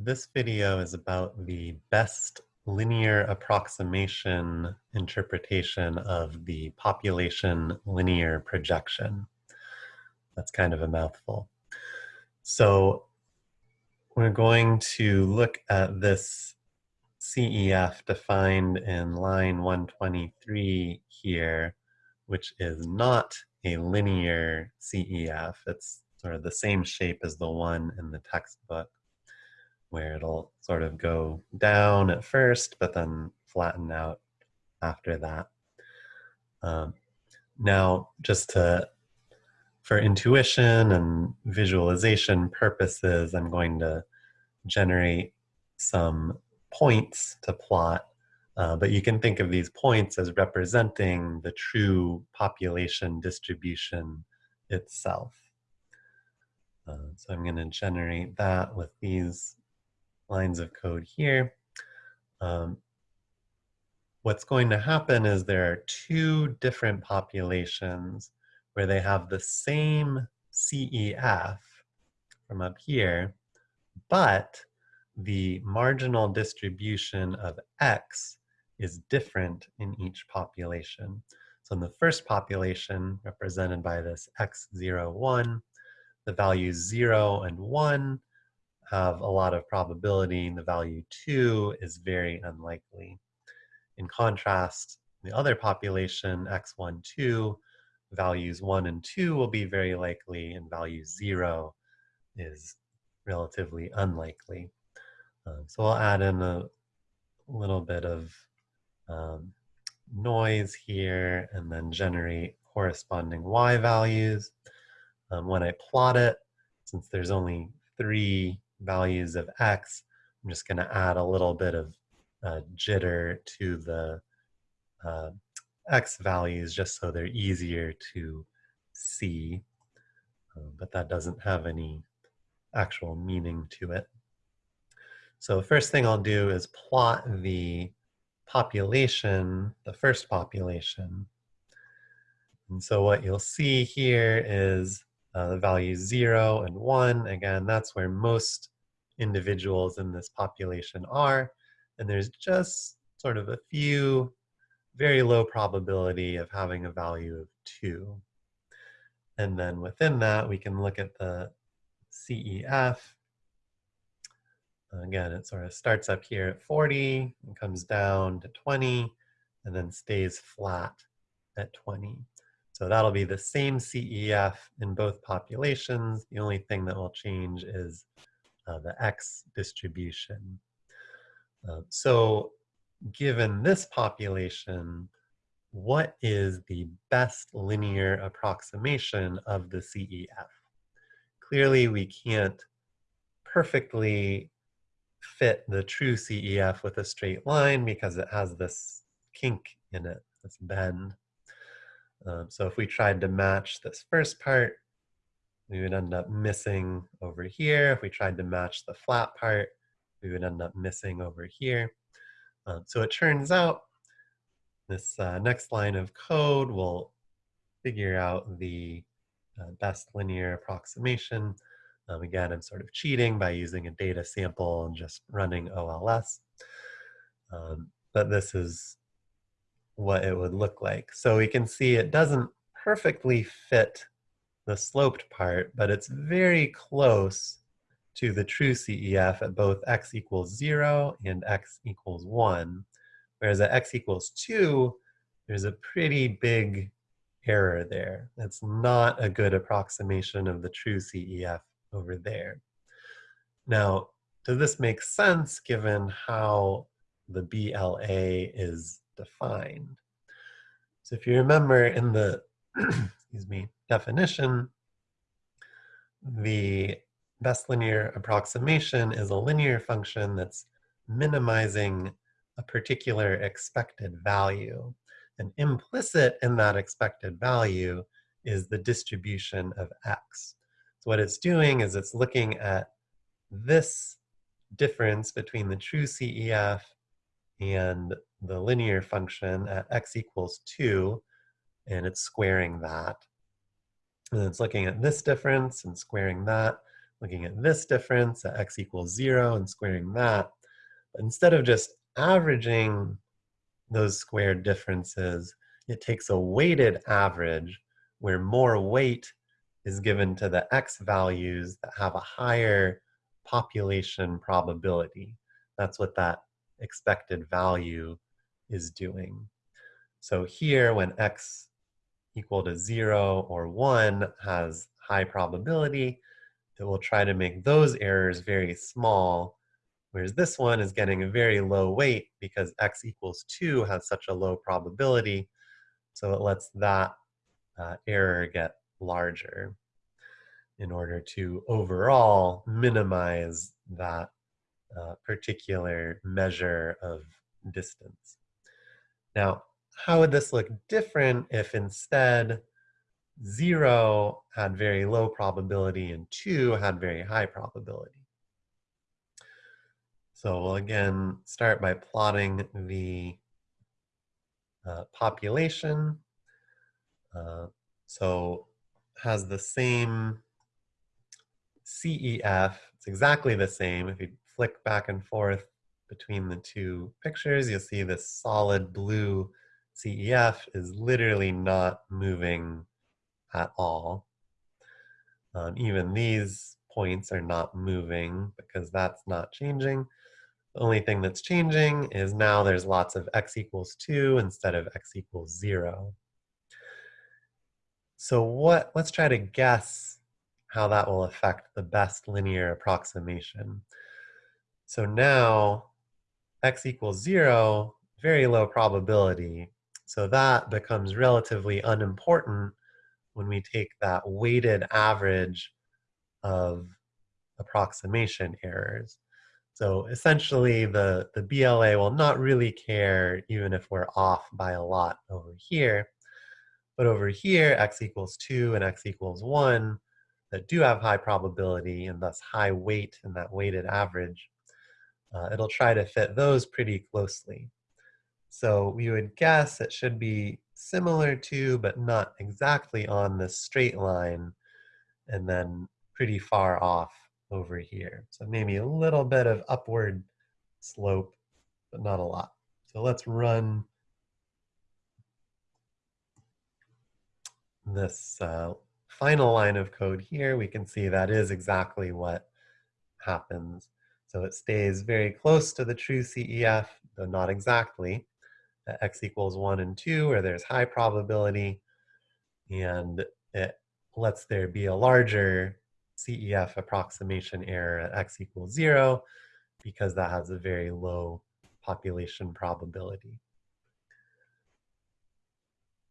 This video is about the best linear approximation interpretation of the population linear projection. That's kind of a mouthful. So we're going to look at this CEF defined in line 123 here, which is not a linear CEF. It's sort of the same shape as the one in the textbook where it'll sort of go down at first, but then flatten out after that. Um, now, just to, for intuition and visualization purposes, I'm going to generate some points to plot, uh, but you can think of these points as representing the true population distribution itself. Uh, so I'm going to generate that with these lines of code here. Um, what's going to happen is there are two different populations where they have the same CEF from up here, but the marginal distribution of X is different in each population. So in the first population, represented by this X01, the values 0 and 1 have a lot of probability, and the value 2 is very unlikely. In contrast, the other population, x1, 2, values 1 and 2 will be very likely, and value 0 is relatively unlikely. Um, so I'll add in a little bit of um, noise here and then generate corresponding y values. Um, when I plot it, since there's only three values of x, I'm just going to add a little bit of uh, jitter to the uh, x values just so they're easier to see. Uh, but that doesn't have any actual meaning to it. So first thing I'll do is plot the population, the first population. And so what you'll see here is uh, the values zero and one, again, that's where most individuals in this population are. And there's just sort of a few very low probability of having a value of two. And then within that, we can look at the CEF. Again, it sort of starts up here at 40 and comes down to 20 and then stays flat at 20. So that'll be the same CEF in both populations. The only thing that will change is uh, the X distribution. Uh, so given this population, what is the best linear approximation of the CEF? Clearly we can't perfectly fit the true CEF with a straight line because it has this kink in it, this bend. Um, so if we tried to match this first part, we would end up missing over here. If we tried to match the flat part, we would end up missing over here. Um, so it turns out this uh, next line of code will figure out the uh, best linear approximation. Um, again, I'm sort of cheating by using a data sample and just running OLS. Um, but this is what it would look like. So we can see it doesn't perfectly fit the sloped part, but it's very close to the true CEF at both x equals 0 and x equals 1. Whereas at x equals 2, there's a pretty big error there. That's not a good approximation of the true CEF over there. Now, does this make sense given how the BLA is defined? So if you remember in the, excuse me, definition, the best linear approximation is a linear function that's minimizing a particular expected value. And implicit in that expected value is the distribution of x. So what it's doing is it's looking at this difference between the true CEF and the linear function at x equals 2, and it's squaring that. And it's looking at this difference and squaring that. looking at this difference at x equals zero and squaring that. But instead of just averaging those squared differences, it takes a weighted average where more weight is given to the x values that have a higher population probability. That's what that expected value is doing. So here, when x equal to 0 or 1 has high probability, it will try to make those errors very small, whereas this one is getting a very low weight because x equals 2 has such a low probability, so it lets that uh, error get larger in order to overall minimize that uh, particular measure of distance. Now, how would this look different if instead zero had very low probability and two had very high probability? So we'll again start by plotting the uh, population. Uh, so has the same CEF, it's exactly the same. If you flick back and forth between the two pictures, you'll see this solid blue CEF is literally not moving at all. Um, even these points are not moving because that's not changing. The only thing that's changing is now there's lots of x equals 2 instead of x equals 0. So what? let's try to guess how that will affect the best linear approximation. So now x equals 0, very low probability. So that becomes relatively unimportant when we take that weighted average of approximation errors. So essentially the, the BLA will not really care even if we're off by a lot over here. But over here, x equals 2 and x equals 1 that do have high probability and thus high weight in that weighted average, uh, it'll try to fit those pretty closely. So we would guess it should be similar to, but not exactly on this straight line, and then pretty far off over here. So maybe a little bit of upward slope, but not a lot. So let's run this uh, final line of code here. We can see that is exactly what happens. So it stays very close to the true CEF, though not exactly at x equals 1 and 2, where there's high probability, and it lets there be a larger CEF approximation error at x equals 0, because that has a very low population probability.